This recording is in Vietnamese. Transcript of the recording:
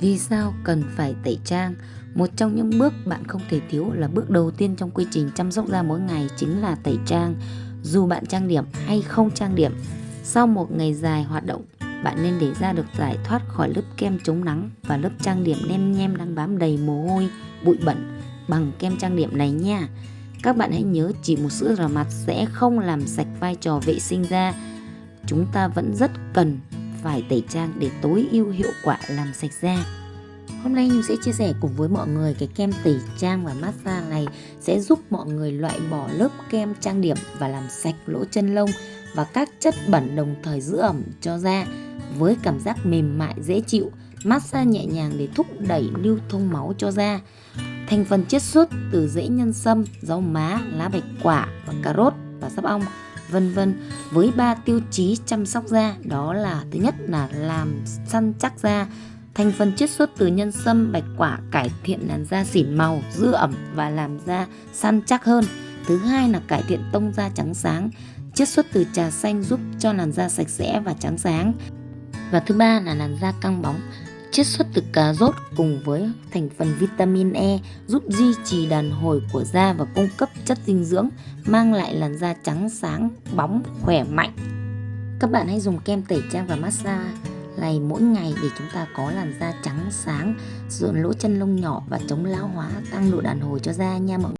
Vì sao cần phải tẩy trang? Một trong những bước bạn không thể thiếu là bước đầu tiên trong quy trình chăm sóc da mỗi ngày chính là tẩy trang. Dù bạn trang điểm hay không trang điểm, sau một ngày dài hoạt động, bạn nên để da được giải thoát khỏi lớp kem chống nắng và lớp trang điểm nem nhem đang bám đầy mồ hôi, bụi bẩn bằng kem trang điểm này nha. Các bạn hãy nhớ chỉ một sữa rửa mặt sẽ không làm sạch vai trò vệ sinh da. Chúng ta vẫn rất cần phải tẩy trang để tối ưu hiệu quả làm sạch da. Hôm nay Nhung sẽ chia sẻ cùng với mọi người cái kem tẩy trang và massage này sẽ giúp mọi người loại bỏ lớp kem trang điểm và làm sạch lỗ chân lông và các chất bẩn đồng thời giữ ẩm cho da với cảm giác mềm mại dễ chịu, massage nhẹ nhàng để thúc đẩy lưu thông máu cho da. Thành phần chiết xuất từ rễ nhân sâm, rau má, lá bạch quả và cà rốt và sắp ong vân vân. Với ba tiêu chí chăm sóc da, đó là thứ nhất là làm săn chắc da thành phần chiết xuất từ nhân sâm, bạch quả, cải thiện làn da xỉn màu, giữ ẩm và làm da săn chắc hơn. Thứ hai là cải thiện tông da trắng sáng, chiết xuất từ trà xanh giúp cho làn da sạch sẽ và trắng sáng. Và thứ ba là làn da căng bóng chiết xuất từ cà rốt cùng với thành phần vitamin E giúp duy trì đàn hồi của da và cung cấp chất dinh dưỡng, mang lại làn da trắng sáng, bóng, khỏe mạnh. Các bạn hãy dùng kem tẩy trang và massage này mỗi ngày để chúng ta có làn da trắng sáng, dưỡng lỗ chân lông nhỏ và chống lão hóa, tăng độ đàn hồi cho da nha mọi người.